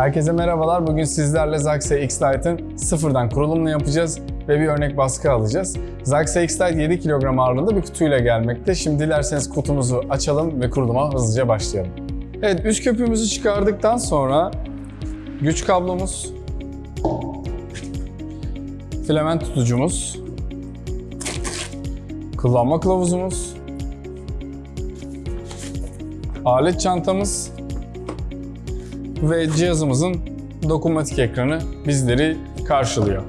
Herkese merhabalar. Bugün sizlerle Zaxxer X-Lite'ın sıfırdan kurulumunu yapacağız ve bir örnek baskı alacağız. Zaxxer X-Lite 7 kilogram ağırlığında bir kutuyla gelmekte. Şimdi dilerseniz kutumuzu açalım ve kuruluma hızlıca başlayalım. Evet, üst köpüğümüzü çıkardıktan sonra güç kablomuz, filament tutucumuz, kullanma kılavuzumuz, alet çantamız ve cihazımızın dokunmatik ekranı bizleri karşılıyor.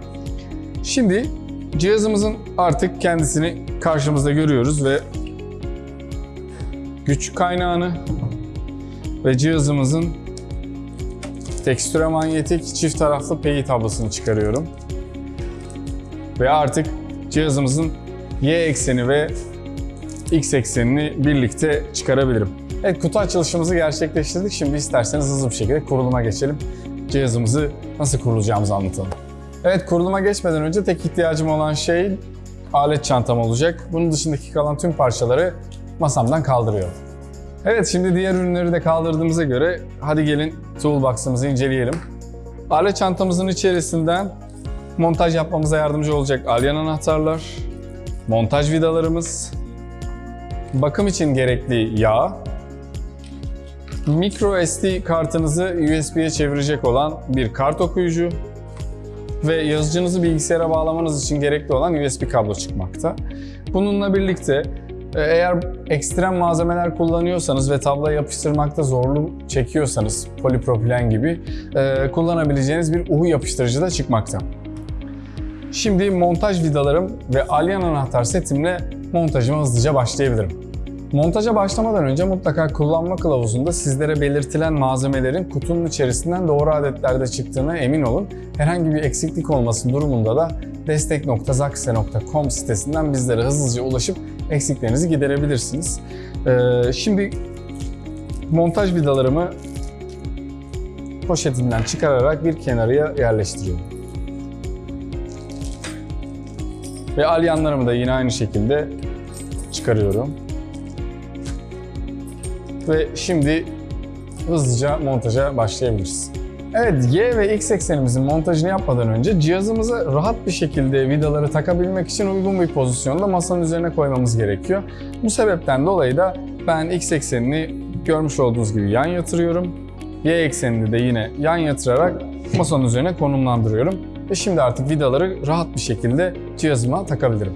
Şimdi cihazımızın artık kendisini karşımızda görüyoruz ve güç kaynağını ve cihazımızın tekstüre manyetik çift taraflı peyi tablosunu çıkarıyorum. Ve artık cihazımızın Y ekseni ve X eksenini birlikte çıkarabilirim. Evet kutu açılışımızı gerçekleştirdik. Şimdi isterseniz hızlı bir şekilde kuruluma geçelim. Cihazımızı nasıl kurulacağımızı anlatalım. Evet kuruluma geçmeden önce tek ihtiyacım olan şey alet çantam olacak. Bunun dışındaki kalan tüm parçaları masamdan kaldırıyorum. Evet şimdi diğer ürünleri de kaldırdığımıza göre hadi gelin toolbox'ımızı inceleyelim. Alet çantamızın içerisinden montaj yapmamıza yardımcı olacak alyan anahtarlar, montaj vidalarımız, bakım için gerekli yağ, micro SD kartınızı USB'ye çevirecek olan bir kart okuyucu ve yazıcınızı bilgisayara bağlamanız için gerekli olan USB kablo çıkmakta. Bununla birlikte e, eğer ekstrem malzemeler kullanıyorsanız ve tabloya yapıştırmakta zorluk çekiyorsanız polipropilen gibi e, kullanabileceğiniz bir uhu yapıştırıcı da çıkmakta. Şimdi montaj vidalarım ve alyan anahtar setimle montajıma hızlıca başlayabilirim. Montaja başlamadan önce mutlaka kullanma kılavuzunda sizlere belirtilen malzemelerin kutunun içerisinden doğru adetlerde çıktığına emin olun. Herhangi bir eksiklik olması durumunda da destek.zaxxe.com sitesinden bizlere hızlıca ulaşıp eksiklerinizi giderebilirsiniz. Ee, şimdi montaj vidalarımı poşetinden çıkararak bir kenarıya yerleştiriyorum. Ve alyanlarımı da yine aynı şekilde çıkarıyorum. Ve şimdi hızlıca montaja başlayabiliriz. Evet, Y ve X eksenimizin montajını yapmadan önce cihazımıza rahat bir şekilde vidaları takabilmek için uygun bir pozisyonda masanın üzerine koymamız gerekiyor. Bu sebepten dolayı da ben X eksenini görmüş olduğunuz gibi yan yatırıyorum. Y eksenini de yine yan yatırarak masanın üzerine konumlandırıyorum. Ve şimdi artık vidaları rahat bir şekilde cihazıma takabilirim.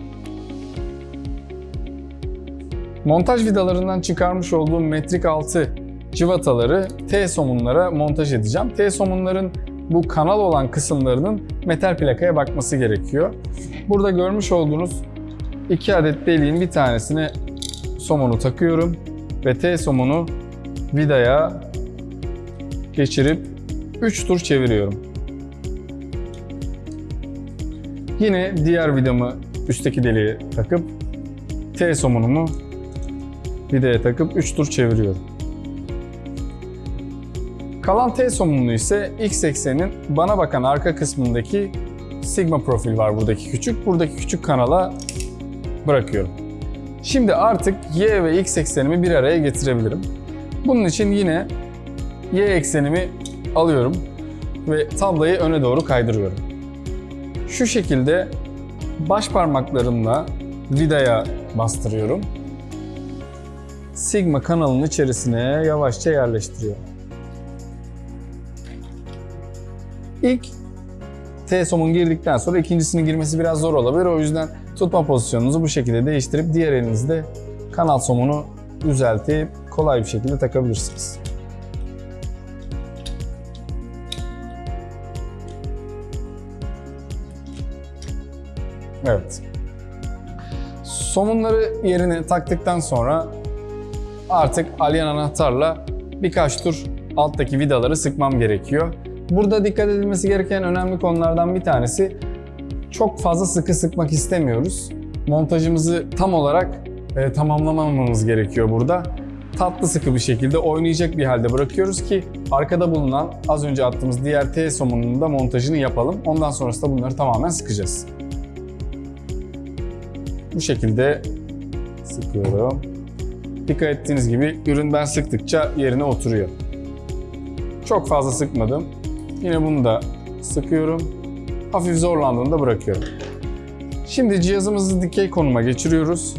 Montaj vidalarından çıkarmış olduğum metrik 6 cıvataları T-somunlara montaj edeceğim. T-somunların bu kanal olan kısımlarının metal plakaya bakması gerekiyor. Burada görmüş olduğunuz iki adet deliğin bir tanesine somunu takıyorum ve T-somunu vidaya geçirip 3 tur çeviriyorum. Yine diğer vidamı üstteki deliğe takıp T-somunumu vidaya takıp 3 tur çeviriyorum. Kalan T somunlu ise X eksenin bana bakan arka kısmındaki sigma profil var buradaki küçük. Buradaki küçük kanala bırakıyorum. Şimdi artık Y ve X eksenimi bir araya getirebilirim. Bunun için yine Y eksenimi alıyorum ve tablayı öne doğru kaydırıyorum. Şu şekilde baş parmaklarımla vidaya bastırıyorum sigma kanalının içerisine yavaşça yerleştiriyor. İlk T-somun girdikten sonra ikincisinin girmesi biraz zor olabilir. O yüzden tutma pozisyonunuzu bu şekilde değiştirip diğer elinizde kanal somunu düzeltip kolay bir şekilde takabilirsiniz. Evet. Somunları yerine taktıktan sonra artık alyan anahtarla birkaç tur alttaki vidaları sıkmam gerekiyor. Burada dikkat edilmesi gereken önemli konulardan bir tanesi çok fazla sıkı sıkmak istemiyoruz. Montajımızı tam olarak e, tamamlamamamız gerekiyor burada. Tatlı sıkı bir şekilde oynayacak bir halde bırakıyoruz ki arkada bulunan az önce attığımız diğer T somununun da montajını yapalım. Ondan sonrasında bunları tamamen sıkacağız. Bu şekilde sıkıyorum. Dikkat ettiğiniz gibi ürün ben sıktıkça yerine oturuyor. Çok fazla sıkmadım. Yine bunu da sıkıyorum. Hafif zorlandığında bırakıyorum. Şimdi cihazımızı dikey konuma geçiriyoruz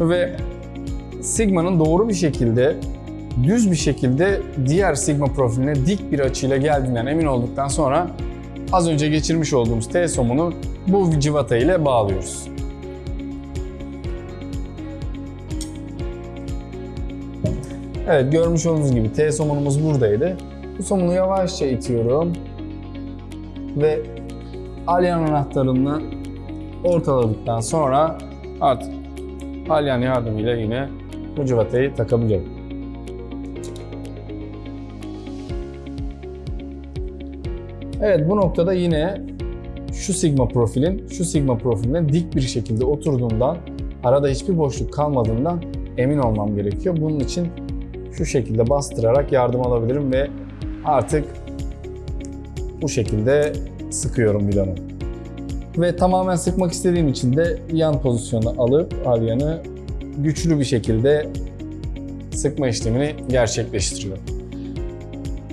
ve Sigma'nın doğru bir şekilde düz bir şekilde diğer Sigma profiline dik bir açıyla geldiğinden emin olduktan sonra az önce geçirmiş olduğumuz T-somunu bu civata ile bağlıyoruz. Evet görmüş olduğunuz gibi T somunumuz buradaydı. Bu somunu yavaşça itiyorum ve alyan anahtarını ortaladıktan sonra artık alyan yardımıyla yine bu civatayı takabiliyorum. Evet bu noktada yine şu sigma profilin şu sigma profiline dik bir şekilde oturduğundan arada hiçbir boşluk kalmadığından emin olmam gerekiyor. Bunun için şu şekilde bastırarak yardım alabilirim ve artık bu şekilde sıkıyorum vidanı. Ve tamamen sıkmak istediğim için de yan pozisyona alıp alyanı güçlü bir şekilde sıkma işlemini gerçekleştiriyorum.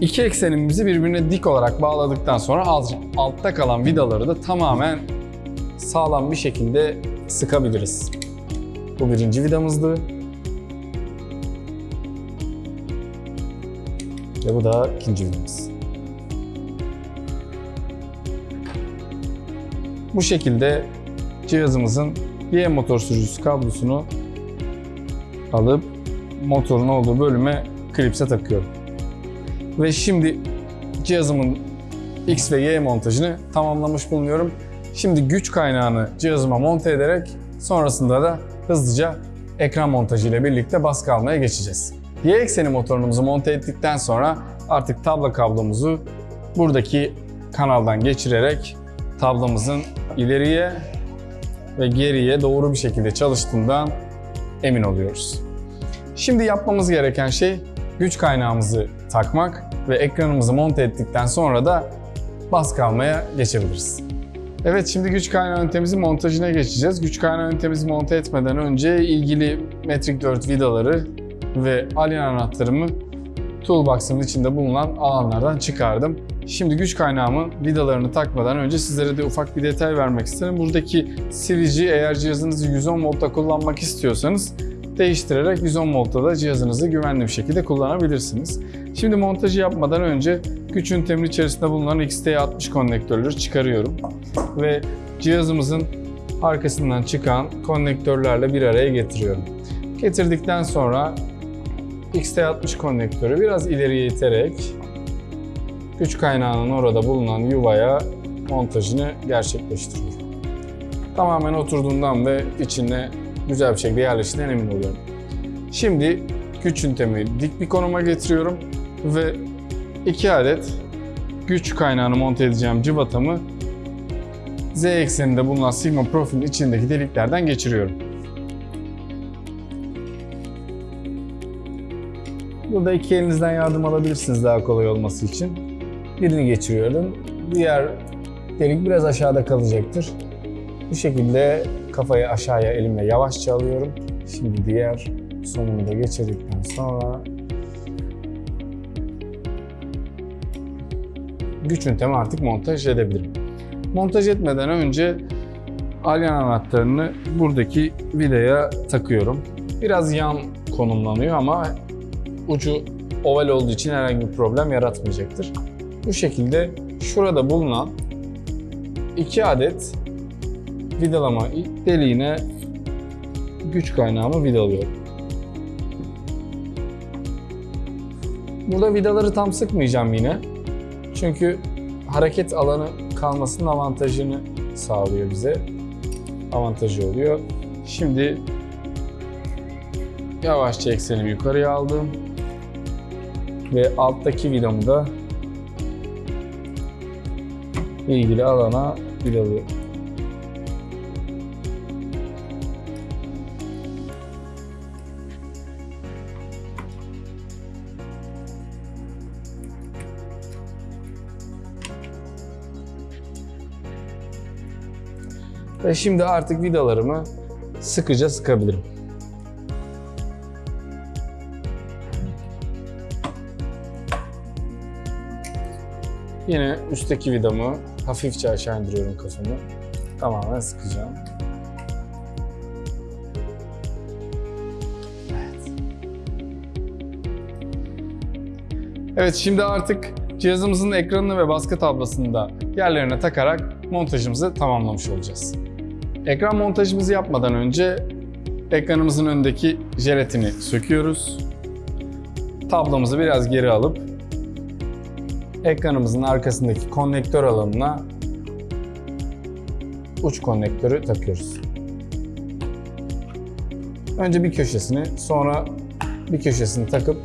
İki eksenimizi birbirine dik olarak bağladıktan sonra alt, altta kalan vidaları da tamamen sağlam bir şekilde sıkabiliriz. Bu birinci vidamızdı. Ve bu da ikinci vidamız. Bu şekilde cihazımızın Y motor sürücüsü kablosunu alıp motorun olduğu bölüme klipse takıyorum. Ve şimdi cihazımın X ve Y montajını tamamlamış bulunuyorum. Şimdi güç kaynağını cihazıma monte ederek sonrasında da hızlıca ekran montajı ile birlikte baskı almaya geçeceğiz. Y ekseni motorumuzu monte ettikten sonra artık tablo kablomuzu buradaki kanaldan geçirerek tablamızın ileriye ve geriye doğru bir şekilde çalıştığından emin oluyoruz. Şimdi yapmamız gereken şey güç kaynağımızı takmak ve ekranımızı monte ettikten sonra da baskı almaya geçebiliriz. Evet şimdi güç kaynağı ünitemizi montajına geçeceğiz. Güç kaynağı ünitemizi monte etmeden önce ilgili Metric 4 vidaları ve alien anahtarımı toolbox'ın içinde bulunan alanlardan çıkardım. Şimdi güç kaynağımın vidalarını takmadan önce sizlere de ufak bir detay vermek isterim. Buradaki sivici eğer cihazınızı 110 voltta kullanmak istiyorsanız değiştirerek 110 voltta da cihazınızı güvenli bir şekilde kullanabilirsiniz. Şimdi montajı yapmadan önce güç ünitemin içerisinde bulunan XT60 konnektörleri çıkarıyorum. Ve cihazımızın arkasından çıkan konnektörlerle bir araya getiriyorum. Getirdikten sonra XT60 konnektörü biraz ileriye iterek güç kaynağının orada bulunan yuvaya montajını gerçekleştiriyorum. Tamamen oturduğundan ve içine güzel bir şekilde yerleştiğinden emin oluyorum. Şimdi güç ünitemi dik bir konuma getiriyorum ve iki adet güç kaynağını monte edeceğim cıvatamı Z ekseninde bulunan sigma profilin içindeki deliklerden geçiriyorum. Burada iki elinizden yardım alabilirsiniz daha kolay olması için. Birini geçiriyorum. Diğer delik biraz aşağıda kalacaktır. Bu şekilde kafayı aşağıya elimle yavaşça alıyorum. Şimdi diğer sonunu da geçirdikten sonra güç ünitemi artık montaj edebilirim. Montaj etmeden önce alyan anahtarını buradaki vidaya takıyorum. Biraz yan konumlanıyor ama ucu oval olduğu için herhangi bir problem yaratmayacaktır. Bu şekilde şurada bulunan iki adet vidalama deliğine güç kaynağımı vidalıyorum. Burada vidaları tam sıkmayacağım yine. Çünkü hareket alanı kalmasının avantajını sağlıyor bize. Avantajı oluyor. Şimdi yavaşça eksenimi yukarıya aldım. Ve alttaki vidamı da ilgili alana vidalıyorum. Ve şimdi artık vidalarımı sıkıca sıkabilirim. Yine üstteki vidamı hafifçe aşağı indiriyorum kafamı. Tamamen sıkacağım. Evet şimdi artık cihazımızın ekranını ve baskı tablasını da yerlerine takarak montajımızı tamamlamış olacağız. Ekran montajımızı yapmadan önce ekranımızın önündeki jelatini söküyoruz. Tablamızı biraz geri alıp ekranımızın arkasındaki konnektör alanına uç konnektörü takıyoruz. Önce bir köşesini, sonra bir köşesini takıp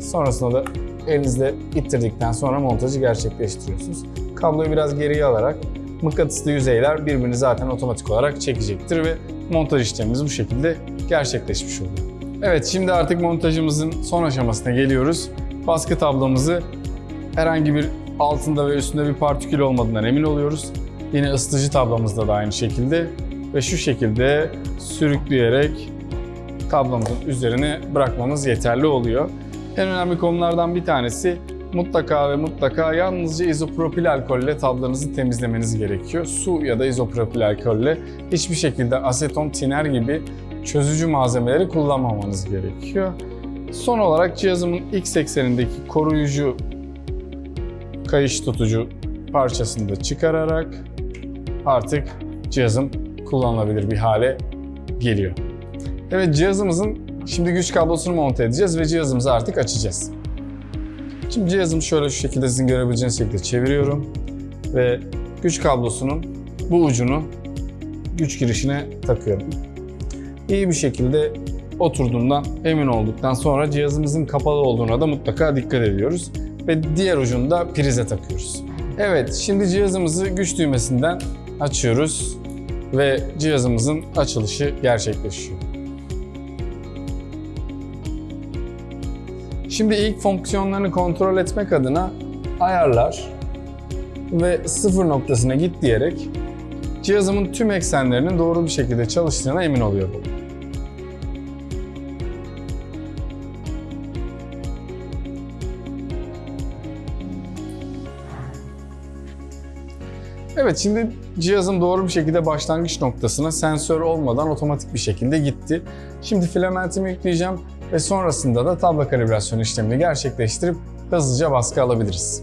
sonrasında da elinizle ittirdikten sonra montajı gerçekleştiriyorsunuz. Kabloyu biraz geriye alarak mıknatıslı yüzeyler birbirini zaten otomatik olarak çekecektir ve montaj işlemimiz bu şekilde gerçekleşmiş oluyor. Evet şimdi artık montajımızın son aşamasına geliyoruz. Baskı tablamızı herhangi bir altında ve üstünde bir partikül olmadığından emin oluyoruz. Yine ısıtıcı tablamızda da aynı şekilde ve şu şekilde sürükleyerek tablamızın üzerine bırakmamız yeterli oluyor. En önemli konulardan bir tanesi mutlaka ve mutlaka yalnızca izopropil alkolle tablanızı temizlemeniz gerekiyor. Su ya da izopropil alkolle hiçbir şekilde aseton, tiner gibi çözücü malzemeleri kullanmamanız gerekiyor. Son olarak cihazımın X eksenindeki koruyucu kayış tutucu parçasını da çıkararak artık cihazım kullanılabilir bir hale geliyor. Evet cihazımızın şimdi güç kablosunu monte edeceğiz ve cihazımızı artık açacağız. Şimdi cihazımı şöyle şu şekilde sizin görebileceğiniz şekilde çeviriyorum ve güç kablosunun bu ucunu güç girişine takıyorum. İyi bir şekilde oturduğundan emin olduktan sonra cihazımızın kapalı olduğuna da mutlaka dikkat ediyoruz ve diğer ucunu da prize takıyoruz. Evet, şimdi cihazımızı güç düğmesinden açıyoruz ve cihazımızın açılışı gerçekleşiyor. Şimdi ilk fonksiyonlarını kontrol etmek adına ayarlar ve sıfır noktasına git diyerek cihazımın tüm eksenlerinin doğru bir şekilde çalıştığına emin oluyorum. Evet şimdi cihazım doğru bir şekilde başlangıç noktasına sensör olmadan otomatik bir şekilde gitti. Şimdi filamentimi yükleyeceğim ve sonrasında da tablo kalibrasyon işlemini gerçekleştirip hızlıca baskı alabiliriz.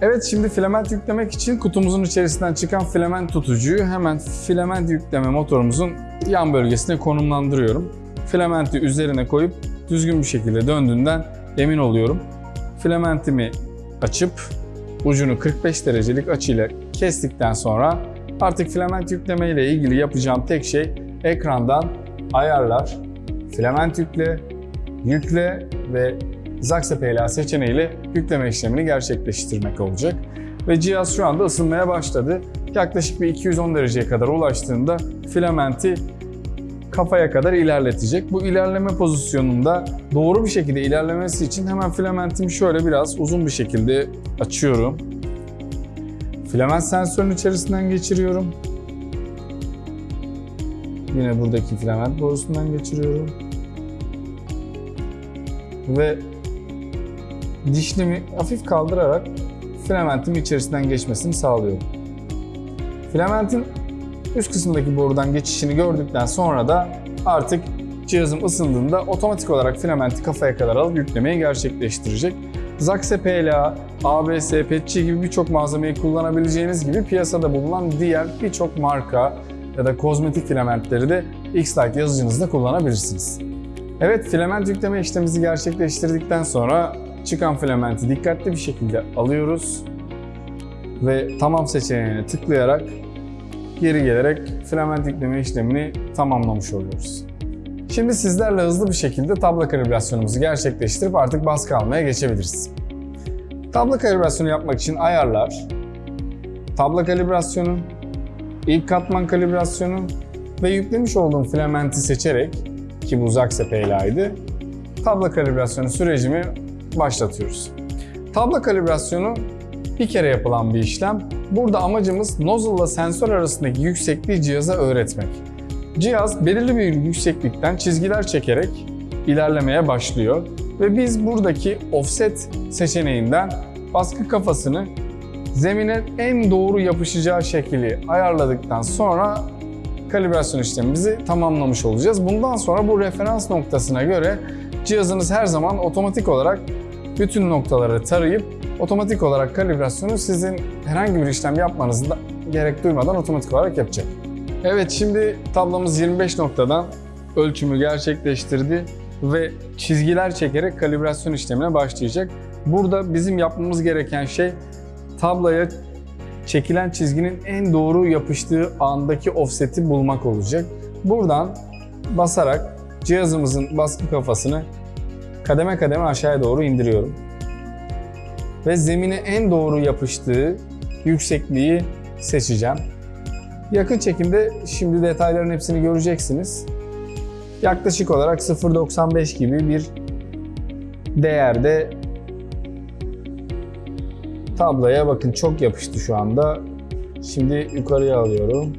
Evet şimdi filament yüklemek için kutumuzun içerisinden çıkan filament tutucuyu hemen filament yükleme motorumuzun yan bölgesine konumlandırıyorum. Filamenti üzerine koyup düzgün bir şekilde döndüğünden emin oluyorum. Filamentimi açıp ucunu 45 derecelik açıyla kestikten sonra artık filament yükleme ile ilgili yapacağım tek şey ekrandan ayarlar, filament yükle, yükle ve Zaxe PLA seçeneğiyle yükleme işlemini gerçekleştirmek olacak. Ve cihaz şu anda ısınmaya başladı. Yaklaşık bir 210 dereceye kadar ulaştığında filamenti kafaya kadar ilerletecek. Bu ilerleme pozisyonunda doğru bir şekilde ilerlemesi için hemen filamentimi şöyle biraz uzun bir şekilde açıyorum. Filament sensörün içerisinden geçiriyorum. Yine buradaki filament borusundan geçiriyorum. Ve dişlimi hafif kaldırarak filamentin içerisinden geçmesini sağlıyorum. Filamentin üst kısımdaki borudan geçişini gördükten sonra da artık cihazım ısındığında otomatik olarak filamenti kafaya kadar alıp yüklemeyi gerçekleştirecek. Zaxe PLA, ABS, PETG gibi birçok malzemeyi kullanabileceğiniz gibi piyasada bulunan diğer birçok marka ya da kozmetik filamentleri de X-Lite yazıcınızda kullanabilirsiniz. Evet, filament yükleme işlemimizi gerçekleştirdikten sonra çıkan filamenti dikkatli bir şekilde alıyoruz ve tamam seçeneğine tıklayarak geri gelerek filament yükleme işlemini tamamlamış oluyoruz. Şimdi sizlerle hızlı bir şekilde tablo kalibrasyonumuzu gerçekleştirip artık baskı almaya geçebiliriz. Tablo kalibrasyonu yapmak için ayarlar, tablo kalibrasyonu, ilk katman kalibrasyonu ve yüklemiş olduğum filamenti seçerek ki bu Zaxe PLA'ydı, tablo kalibrasyonu sürecimi başlatıyoruz. Tablo kalibrasyonu bir kere yapılan bir işlem. Burada amacımız nozzle ile sensör arasındaki yüksekliği cihaza öğretmek. Cihaz belirli bir yükseklikten çizgiler çekerek ilerlemeye başlıyor ve biz buradaki offset seçeneğinden baskı kafasını zemine en doğru yapışacağı şekli ayarladıktan sonra kalibrasyon işlemimizi tamamlamış olacağız. Bundan sonra bu referans noktasına göre cihazınız her zaman otomatik olarak bütün noktaları tarayıp otomatik olarak kalibrasyonu sizin herhangi bir işlem yapmanızı da gerek duymadan otomatik olarak yapacak. Evet şimdi tablomuz 25 noktadan ölçümü gerçekleştirdi ve çizgiler çekerek kalibrasyon işlemine başlayacak. Burada bizim yapmamız gereken şey tabloya çekilen çizginin en doğru yapıştığı andaki offset'i bulmak olacak. Buradan basarak cihazımızın baskı kafasını kademe kademe aşağıya doğru indiriyorum. Ve zemine en doğru yapıştığı yüksekliği seçeceğim. Yakın çekimde şimdi detayların hepsini göreceksiniz. Yaklaşık olarak 0.95 gibi bir değerde tabloya bakın çok yapıştı şu anda. Şimdi yukarıya alıyorum.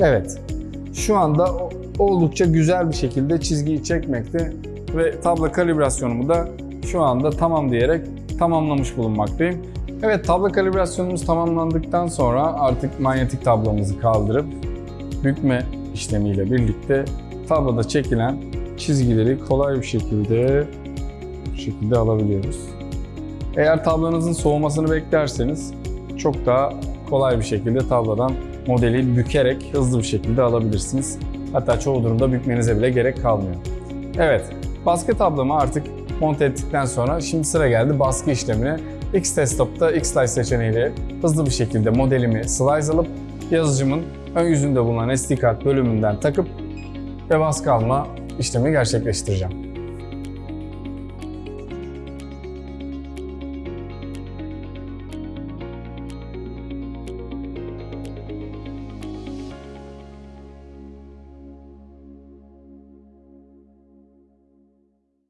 Evet. Şu anda oldukça güzel bir şekilde çizgiyi çekmekte ve tablo kalibrasyonumu da şu anda tamam diyerek tamamlamış bulunmaktayım. Evet tablo kalibrasyonumuz tamamlandıktan sonra artık manyetik tablomuzu kaldırıp bükme işlemiyle birlikte tabloda çekilen çizgileri kolay bir şekilde bu şekilde alabiliyoruz. Eğer tablonuzun soğumasını beklerseniz çok daha kolay bir şekilde tablodan modeli bükerek hızlı bir şekilde alabilirsiniz. Hatta çoğu durumda bükmenize bile gerek kalmıyor. Evet, baskı tablomu artık monte ettikten sonra şimdi sıra geldi baskı işlemine. X-Desktop'ta X-Slice seçeneğiyle hızlı bir şekilde modelimi slice alıp yazıcımın ön yüzünde bulunan SD kart bölümünden takıp ve baskı alma işlemi gerçekleştireceğim.